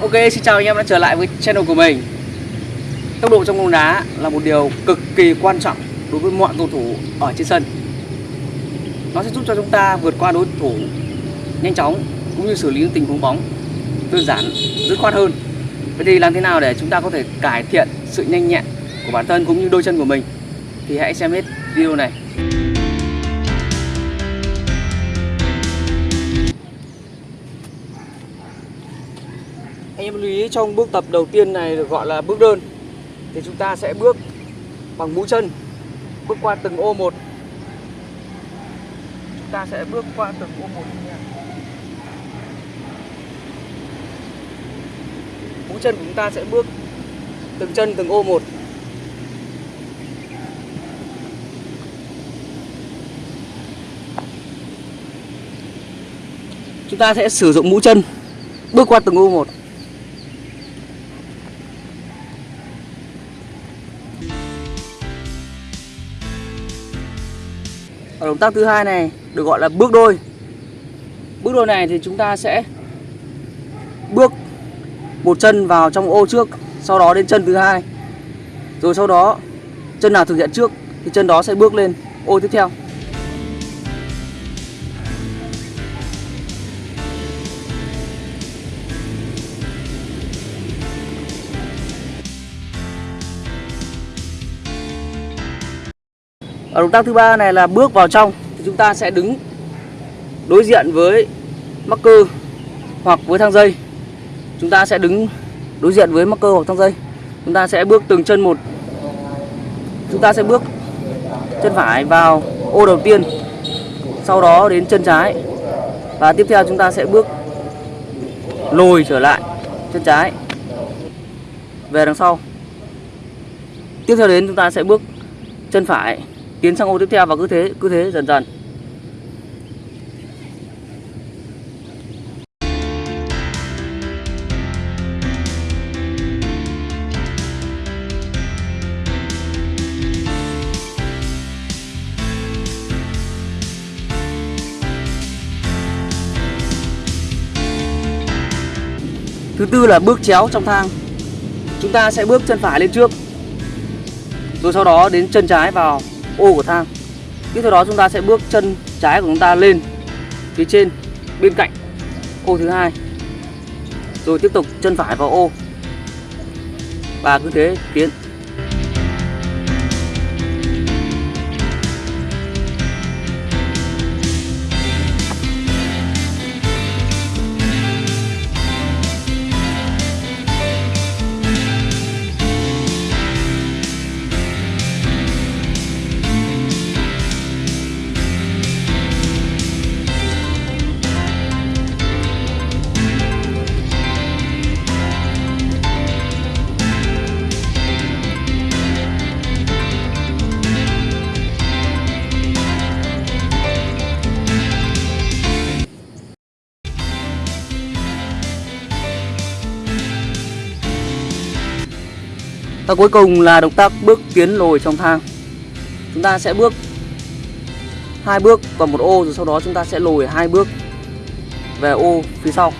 Ok, xin chào anh em đã trở lại với channel của mình. Tốc độ trong bóng đá là một điều cực kỳ quan trọng đối với mọi cầu thủ ở trên sân. Nó sẽ giúp cho chúng ta vượt qua đối thủ nhanh chóng cũng như xử lý những tình huống bóng đơn giản, dứt khoát hơn. Vậy thì làm thế nào để chúng ta có thể cải thiện sự nhanh nhẹn của bản thân cũng như đôi chân của mình? Thì hãy xem hết video này. Em lưu ý trong bước tập đầu tiên này được gọi là bước đơn. Thì chúng ta sẽ bước bằng mũi chân, Bước qua từng ô một. Chúng ta sẽ bước qua từng ô một Mũi chân của chúng ta sẽ bước từng chân từng ô một. Chúng ta sẽ sử dụng mũi chân bước qua từng ô một. Ở động tác thứ hai này được gọi là bước đôi. Bước đôi này thì chúng ta sẽ bước một chân vào trong ô trước, sau đó đến chân thứ hai. Rồi sau đó chân nào thực hiện trước thì chân đó sẽ bước lên ô tiếp theo. Ở động tác thứ ba này là bước vào trong thì chúng ta sẽ đứng đối diện với mắc cơ hoặc với thang dây. Chúng ta sẽ đứng đối diện với mắc cơ hoặc thang dây. Chúng ta sẽ bước từng chân một. Chúng ta sẽ bước chân phải vào ô đầu tiên, sau đó đến chân trái. Và tiếp theo chúng ta sẽ bước lùi trở lại chân trái về đằng sau. Tiếp theo đến chúng ta sẽ bước chân phải tiến sang ô tiếp theo và cứ thế cứ thế dần dần. Thứ tư là bước chéo trong thang. Chúng ta sẽ bước chân phải lên trước. Rồi sau đó đến chân trái vào ô của thang. Tiếp theo đó chúng ta sẽ bước chân trái của chúng ta lên phía trên, bên cạnh ô thứ hai. Rồi tiếp tục chân phải vào ô. Và cứ thế tiến. Và cuối cùng là động tác bước tiến lùi trong thang. Chúng ta sẽ bước hai bước vào một ô, rồi sau đó chúng ta sẽ lùi hai bước về ô phía sau.